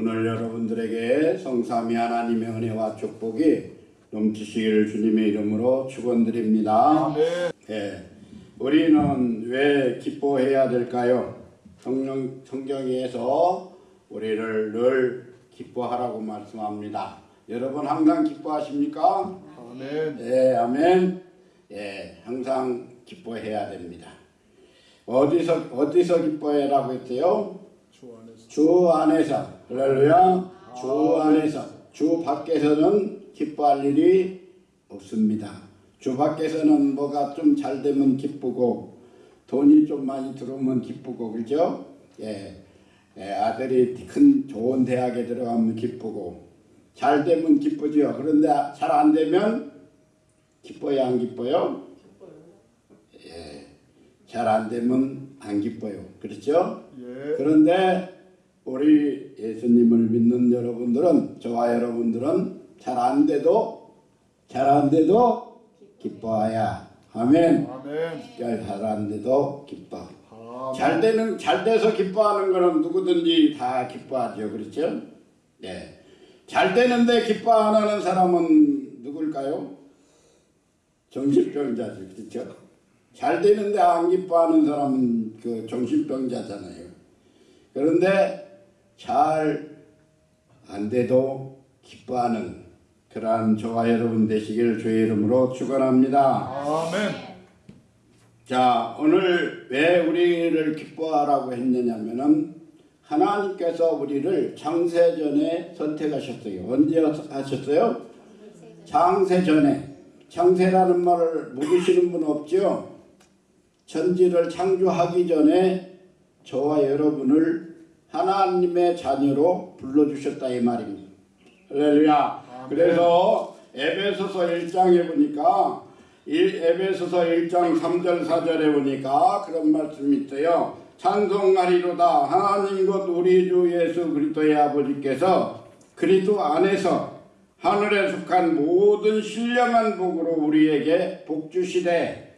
오늘 여러분들에게 성삼위 하나님의 은혜와 축복이 넘치시기를 주님의 이름으로 축원드립니다. 예, 우리는 왜 기뻐해야 될까요? 성령 성경에서 우리를 늘 기뻐하라고 말씀합니다. 여러분 항상 기뻐하십니까? 아멘. 예, 아멘. 예, 항상 기뻐해야 됩니다. 어디서 어디서 기뻐해라고 했어요? 주 안에서. 주 안에서 할렐루야 주 안에서 주 밖에서는 기뻐할 일이 없습니다. 주 밖에서는 뭐가 좀 잘 되면 기쁘고 돈이 좀 많이 들어오면 기쁘고 그죠? 예, 예, 아들이 큰 좋은 대학에 들어가면 기쁘고 잘 되면 기쁘죠. 그런데 잘 안 되면 기뻐요 안 기뻐요? 예, 잘 안 되면 안 기뻐요. 그렇죠? 예. 그런데 우리 예수님을 믿는 여러분들은 저와 여러분들은 잘 안 돼도 잘 안 돼도 기뻐해야 아멘. 아멘. 잘안 돼도 기뻐. 아멘. 잘 되는 잘 돼서 기뻐하는 거는 누구든지 다 기뻐하죠. 그렇죠? 네. 잘 되는데 기뻐 안 하는 사람은 누굴까요? 정신병자죠. 그렇죠? 잘 되는데 안 기뻐하는 사람은 그 정신병자잖아요. 그런데 잘 안 돼도 기뻐하는 그러한 저와 여러분 되시길 주의 이름으로 축원합니다. 아멘. 자, 오늘 왜 우리를 기뻐하라고 했느냐면은 하나님께서 우리를 창세전에 선택하셨어요. 언제 하셨어요? 창세전에. 창세라는 말을 모르시는 분 없죠? 천지를 창조하기 전에 저와 여러분을 하나님의 자녀로 불러주셨다 이 말입니다. 할렐루야. 그래서 에베소서 1장에 보니까 일- 에베소서 1장 3절 4절에 보니까 그런 말씀이 있어요. 찬송하리로다 하나님 곧 우리 주 예수 그리스도의 아버지께서 그리스도 안에서 하늘에 속한 모든 신령한 복으로 우리에게 복 주시되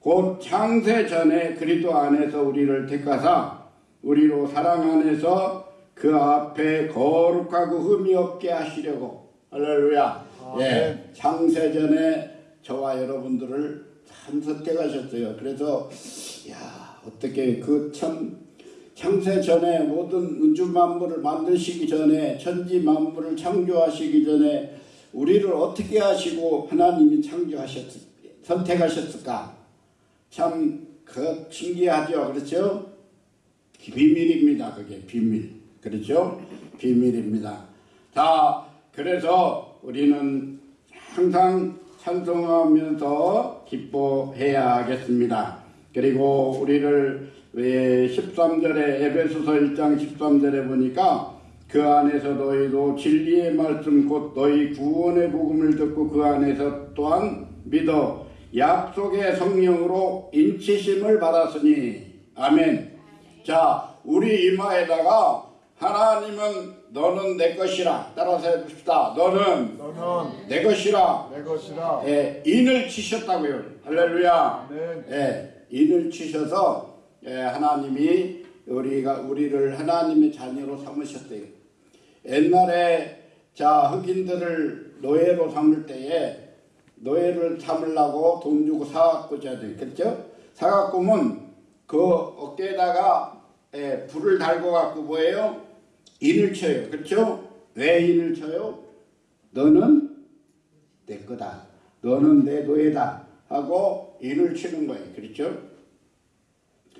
곧 창세 전에 그리스도 안에서 우리를 택하사 우리로 사랑 안에서 그 앞에 거룩하고 흠이 없게 하시려고. 할렐루야. 아멘. 예 창세 전에 저와 여러분들을 참 선택하셨어요. 그래서 야 어떻게 그 참 창세 전에 모든 우주 만물을 만드시기 전에 천지 만물을 창조하시기 전에 우리를 어떻게 하시고 하나님이 창조하셨 선택하셨을까? 참 그 신기하죠. 그렇죠 비밀입니다 그게. 비밀. 그렇죠? 비밀입니다. 자 그래서 우리는 항상 찬송하면서 기뻐해야 하겠습니다. 그리고 우리를 왜 13절에 에베소서 1장 13절에 보니까 그 안에서 너희도 진리의 말씀 곧 너희 구원의 복음을 듣고 그 안에서 또한 믿어 약속의 성령으로 인치심을 받았으니. 아멘. 자, 우리 이마에다가 하나님은 너는 내 것이라 따라서 해봅시다. 너는 너는 내 것이라 내 것이라. 예, 인을 치셨다고요. 할렐루야. 예, 인을 치셔서 예, 하나님이 우리가 우리를 하나님의 자녀로 삼으셨대요. 옛날에 자 흑인들을 노예로 삼을 때에 노예를 삼으려고 돈 주고 사갖고 돼, 그렇죠? 사갖고면 그 어깨에다가 예, 불을 달고 갖고 뭐예요? 인을 쳐요, 그렇죠? 왜 인을 쳐요? 너는 내 거다. 너는 내 노예다. 하고 인을 치는 거예요. 그렇죠?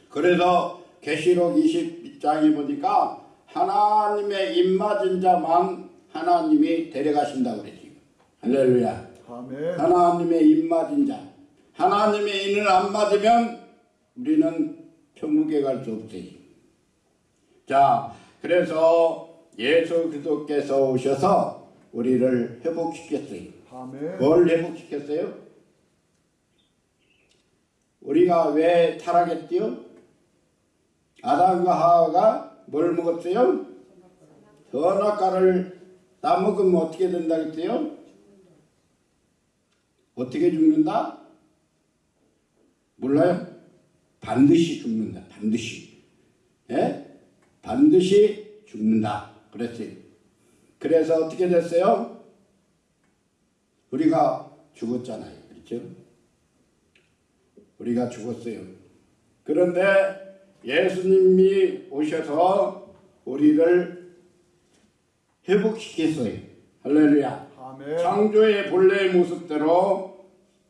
그래서 계시록 20장에 보니까 하나님의 입맞은 자만 하나님이 데려가신다고 그랬지. 할렐루야. 아멘. 하나님의 입맞은 자. 하나님의 인을 안 맞으면 우리는 천국에 갈 수 없어요. 자, 그래서 예수 그리스도께서 오셔서 우리를 회복시켰어요. 아멘. 뭘 회복시켰어요? 우리가 왜 타락했지요? 아담과 하와가 뭘 먹었어요? 선악과를 따먹으면 어떻게 된다 그랬어요? 어떻게 죽는다? 몰라요? 반드시 죽는다. 반드시. 예? 반드시 죽는다. 그랬지. 그래서 어떻게 됐어요? 우리가 죽었잖아요. 그렇죠? 우리가 죽었어요. 그런데 예수님이 오셔서 우리를 회복시켰어요. 할렐루야. 아멘. 창조의 본래의 모습대로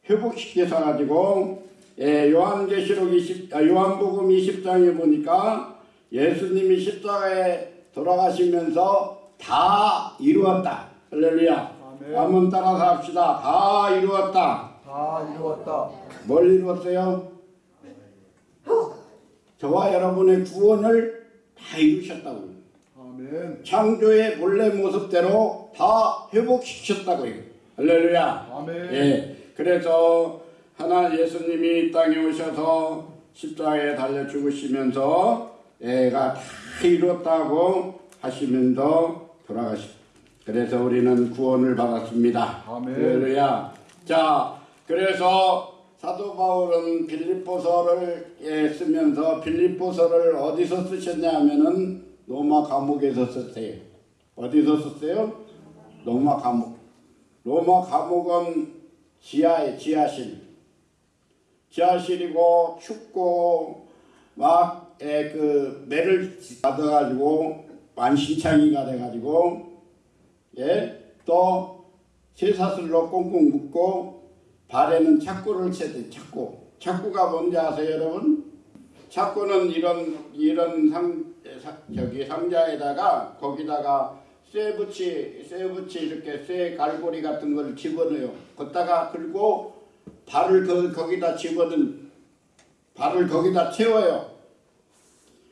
회복시켜서 가지고 예, 요한계시록 20, 아, 요한복음 20장에 보니까 예수님이 십자가에 돌아가시면서 다 이루었다. 할렐루야. 아멘. 한번 따라서 합시다. 다 이루었다. 다 이루었다. 뭘 이루었어요? 저와 여러분의 구원을 다 이루셨다고요. 아멘. 창조의 본래 모습대로 다 회복시켰다고요. 할렐루야. 아멘. 예. 그래서 하나 예수님이 이 땅에 오셔서 십자가에 달려 죽으시면서 애가 다 이뤘다고 하시면서 돌아가시. 그래서 우리는 구원을 받았습니다. 아멘. 할렐루야. 자, 그래서 사도 바울은 빌립보서를 예, 쓰면서 빌립보서를 어디서 쓰셨냐면은 로마 감옥에서 썼어요. 어디서 썼어요? 로마 감옥. 로마 감옥은 지하에 지하실. 지하실이고 춥고 막그 매를 받아가지고 만신창이가 돼가지고 예또 쇠사슬로 꽁꽁 묶고 발에는 착구를 채대 착구. 착구가 뭔지 아세요, 여러분? 착구는 이런 이런 상 사- 저기 상자에다가 거기다가 쇠붙이 쇠붙이 이렇게 쇠 갈고리 같은 걸 집어넣어요. 걷다가 그리고 발을 거, 거기다 집어넣은 발을 거기다 채워요.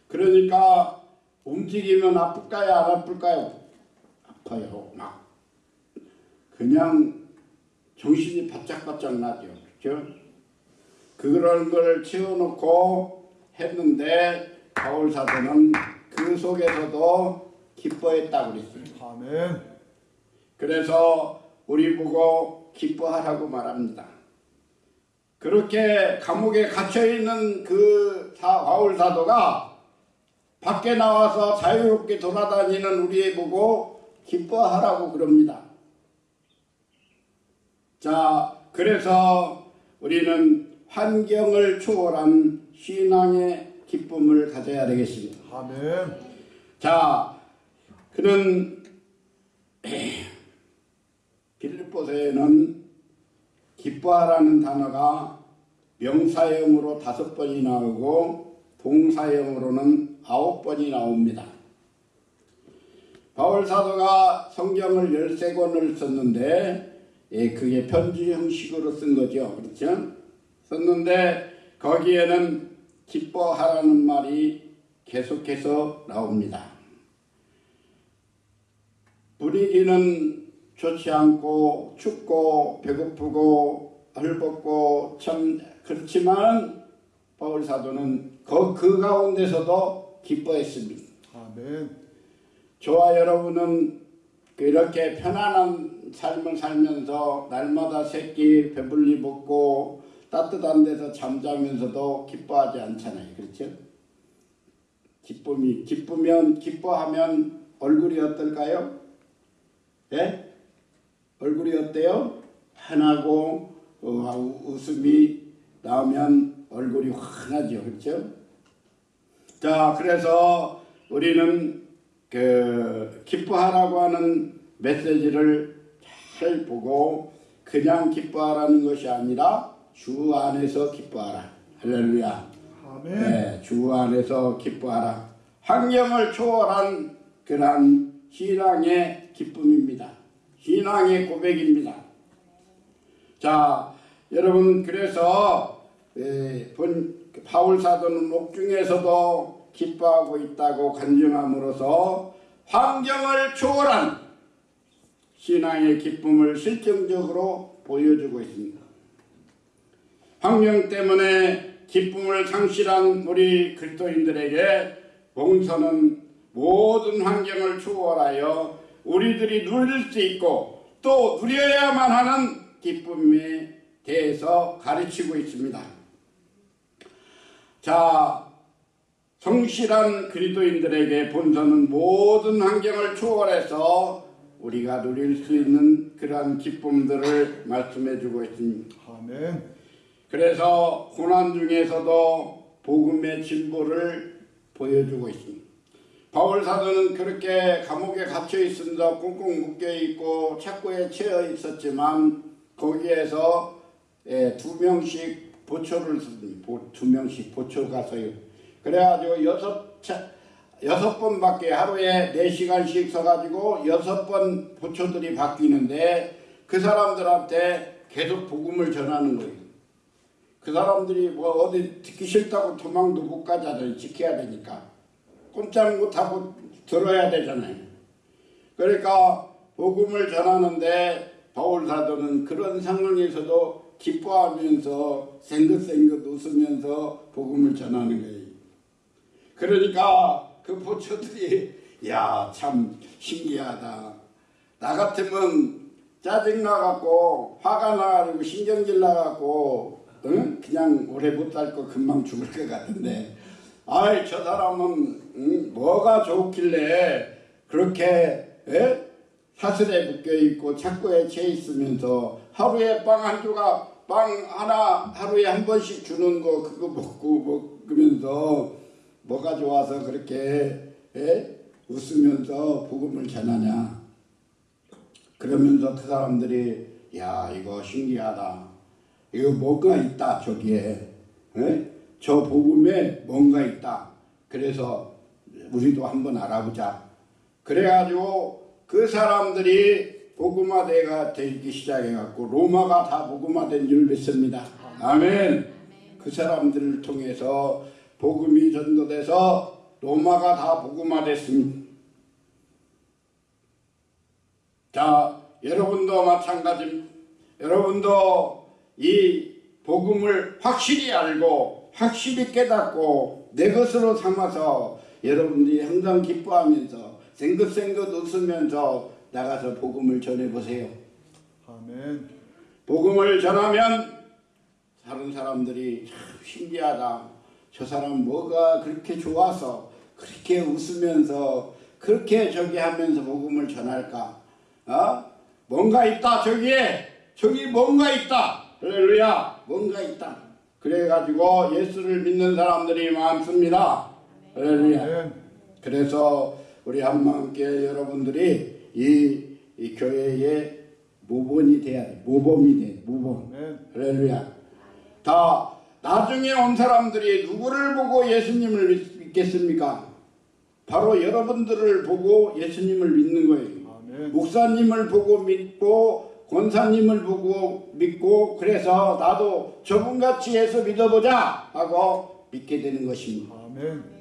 그러니까 움직이면 아플까요, 안 아플까요? 아파요. 막 그냥 정신이 바짝바짝 나죠. 그렇죠? 그런 걸 채워놓고 했는데 바울 사도는 그 속에서도 기뻐했다고 그랬어요. 아멘. 그래서 우리 보고 기뻐하라고 말합니다. 그렇게 감옥에 갇혀 있는 그 사, 바울 사도가 밖에 나와서 자유롭게 돌아다니는 우리 보고 기뻐하라고 그럽니다. 자, 그래서 우리는 환경을 초월한 신앙의 기쁨을 가져야 되겠습니다. 아멘. 자, 그는 빌립보서에는 기뻐하라는 단어가 명사형으로 다섯 번이 나오고 동사형으로는 아홉 번이 나옵니다. 바울 사도가 성경을 열세 권을 썼는데 예, 그게 편지 형식으로 쓴 거죠. 그렇죠? 썼는데 거기에는 기뻐하라는 말이 계속해서 나옵니다. 분위기는 좋지 않고 춥고 배고프고 헐벗고 참 그렇지만 바울 사도는 그, 그 가운데서도 기뻐했습니다. 아멘. 저와 여러분은 이렇게 편안한 삶을 살면서 날마다 새끼 배불리 먹고 따뜻한 데서 잠자면서도 기뻐하지 않잖아요. 그렇죠? 기쁨이 기쁘면 기뻐하면 얼굴이 어떨까요? 예? 얼굴이 어때요? 환하고 어, 웃음이 나오면 얼굴이 환하죠. 그렇죠? 자, 그래서 우리는 그 기뻐하라고 하는 메시지를 잘 보고 그냥 기뻐하라는 것이 아니라 주 안에서 기뻐하라. 할렐루야. 아멘. 네, 주 안에서 기뻐하라. 환경을 초월한 그러한 신앙의 기쁨입니다. 신앙의 고백입니다. 자, 여러분 그래서 에, 본 바울 사도는 옥중에서도 기뻐하고 있다고 간증함으로써 환경을 초월한 신앙의 기쁨을 실증적으로 보여주고 있습니다. 환경 때문에 기쁨을 상실한 우리 그리스도인들에게 봉선은 모든 환경을 초월하여 우리들이 누릴 수 있고 또 누려야만 하는 기쁨에 대해서 가르치고 있습니다. 자, 성실한 그리스도인들에게 본서는 모든 환경을 초월해서 우리가 누릴 수 있는 그러한 기쁨들을 말씀해 주고 있습니다. 아멘. 그래서 고난 중에서도 복음의 진보를 보여주고 있습니다. 바울 사도는 그렇게 감옥에 갇혀 있으면서 꽁꽁 묶여 있고 착고에 채여 있었지만 거기에서 예, 두 명씩 보초를 두 명씩 보초 가서요. 그래가지고 여섯 차, 여섯 번밖에 하루에 네 시간씩 서가지고 여섯 번 보초들이 바뀌는데 그 사람들한테 계속 복음을 전하는 거예요. 그 사람들이 뭐 어디 듣기 싫다고 도망도 못 가잖아요. 지켜야 되니까. 꼼짝 못하고 들어야 되잖아요. 그러니까 복음을 전하는데 바울 사도는 그런 상황에서도 기뻐하면서 생긋생긋 웃으면서 복음을 전하는 거예요. 그러니까 그 보초들이 야 참 신기하다. 나 같으면 짜증 나갖고 화가 나가지고 신경질 나갖고 응? 그냥 오래 못 살고 금방 죽을 것 같은데 아이 저 사람은 응? 뭐가 좋길래 그렇게 에? 사슬에 묶여 있고 착고에 채 있으면서 하루에 빵 한 조각 빵 하나 하루에 한 번씩 주는 거 그거 먹고 먹으면서 뭐가 좋아서 그렇게 에? 웃으면서 복음을 전하냐 그러면서 그 사람들이 야 이거 신기하다 이거 뭔가 있다 저기에 에? 저 복음에 뭔가 있다. 그래서 우리도 한번 알아보자. 그래가지고 그 사람들이 복음화대가 되기 시작해갖고 로마가 다 복음화된 줄 믿습니다. 아멘. 그 사람들을 통해서 복음이 전도돼서 로마가 다 복음화됐습니다. 자, 여러분도 마찬가지입니다. 여러분도 이 복음을 확실히 알고 확실히 깨닫고 내 것으로 삼아서 여러분들이 항상 기뻐하면서 생긋생긋 웃으면서 나가서 복음을 전해보세요. 아멘. 복음을 전하면 다른 사람들이 참 신기하다. 저 사람 뭐가 그렇게 좋아서 그렇게 웃으면서 그렇게 저기 하면서 복음을 전할까? 어? 뭔가 있다 저기에 저기 뭔가 있다. 할렐루야 뭔가 있다. 그래가지고 예수를 믿는 사람들이 많습니다. 할렐루야. 그래서 우리 한마음께 여러분들이 이, 이 교회의 모범이 돼야 돼. 모범이 돼. 모범. 할렐루야. 다 나중에 온 사람들이 누구를 보고 예수님을 믿- 믿겠습니까? 바로 여러분들을 보고 예수님을 믿는 거예요. 목사님을 보고 믿고 권사님을 보고 믿고 그래서 나도 저분같이 해서 믿어보자 하고 믿게 되는 것입니다. 아멘.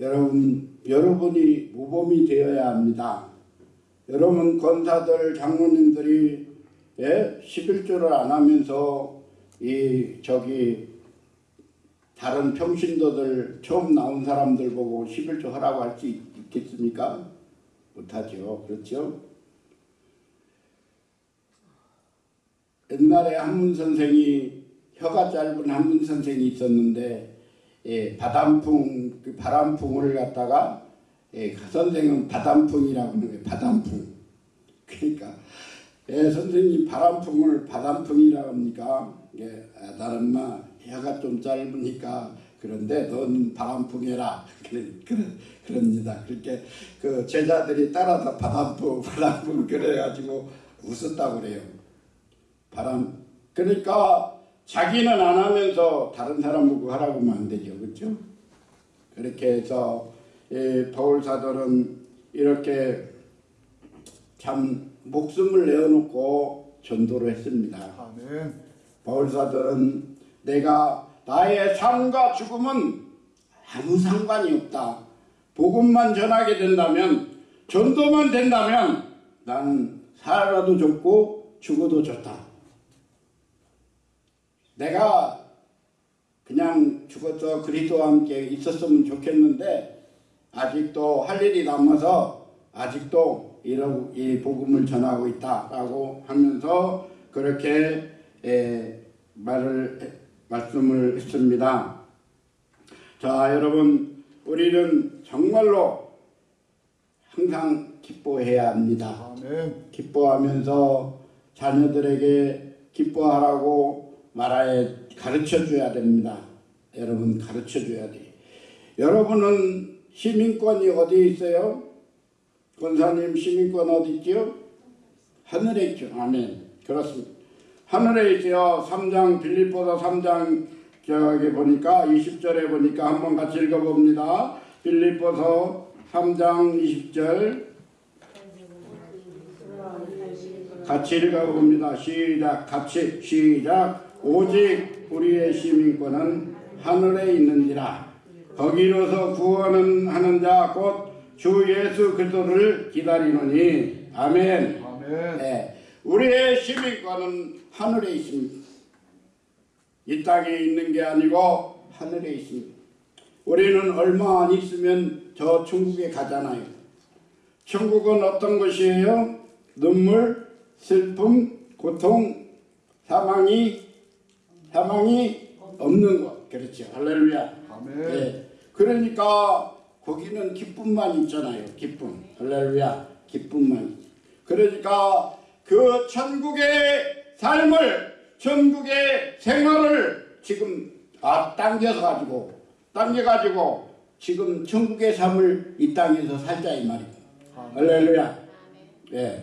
여러분, 여러분이 모범이 되어야 합니다. 여러분 권사들, 장로님들이 예? 11조를 안 하면서 이 저기 다른 평신도들 처음 나온 사람들 보고 11조 하라고 할 수 있겠습니까? 못하죠. 그렇죠? 옛날에 한문 선생이 혀가 짧은 한문 선생이 있었는데 예, 바람풍 그 바람풍을 갖다가 예, 그 선생은 바람풍이라고 하는 거예요. 바람풍. 그러니까 예, 선생님 바람풍을 바람풍이라고 합니까? 예, 아, 나는 마 혀가 좀 짧으니까 그런데 넌 바람풍해라. 그럽니다. 그렇게 그 제자들이 따라서 바람풍 바람풍 그래가지고 웃었다고 그래요. 바람 그러니까 자기는 안 하면서 다른 사람 보고 하라고 하면 안 되죠. 그렇죠? 그렇게 해서 이 바울 사도는 이렇게 참 목숨을 내어놓고 전도를 했습니다. 아멘. 바울 사도는 내가 나의 삶과 죽음은 아무 상관이 없다. 복음만 전하게 된다면 전도만 된다면 나는 살아도 좋고 죽어도 좋다. 내가 그냥 죽어서 그리스도와 함께 있었으면 좋겠는데 아직도 할 일이 남아서 아직도 이 복음을 전하고 있다라고 하면서 그렇게 에, 말을 해- 말씀을 했습니다. 자, 여러분, 우리는 정말로 항상 기뻐해야 합니다. 기뻐하면서 자녀들에게 기뻐하라고 말하에 가르쳐 줘야 됩니다. 여러분 가르쳐 줘야 돼. 여러분은 시민권이 어디 있어요? 권사님 시민권 어디 있죠? 하늘에 있죠. 아멘. 그렇습니다. 하늘에 있어요. 3장 빌립보서 3장 저기 보니까 20절에 보니까 한번 같이 읽어봅니다. 빌립보서 3장 20절 같이 읽어봅니다. 시작. 같이 시작. 오직 우리의 시민권은 하늘에 있는지라. 거기로서 구원은 하는 자 곧 주 예수 그리스도를 기다리노니. 아멘. 아멘. 네. 우리의 시민권은 하늘에 있습니다. 이 땅에 있는 게 아니고 하늘에 있습니다. 우리는 얼마 안 있으면 저 천국에 가잖아요. 천국은 어떤 것이에요? 눈물, 슬픔, 고통, 사망이 사망이 없는 것. 그렇죠. 할렐루야. 아멘. 네. 그러니까 거기는 기쁨만 있잖아요. 기쁨. 할렐루야. 기쁨만. 그러니까 그 천국의 삶을 천국의 생활을 지금 아 당겨서 가지고 당겨 가지고 지금 천국의 삶을 이 땅에서 살자 이 말이에요. 할렐루야. 예.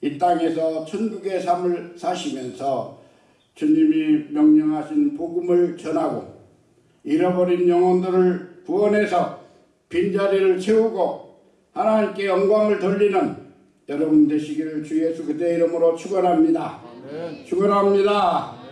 이 땅에서 천국의 삶을 사시면서 주님이 명령하신 복음을 전하고 잃어버린 영혼들을 구원해서 빈자리를 채우고 하나님께 영광을 돌리는 여러분 되시기를 주 예수 그대 이름으로 축원합니다. 축원합니다.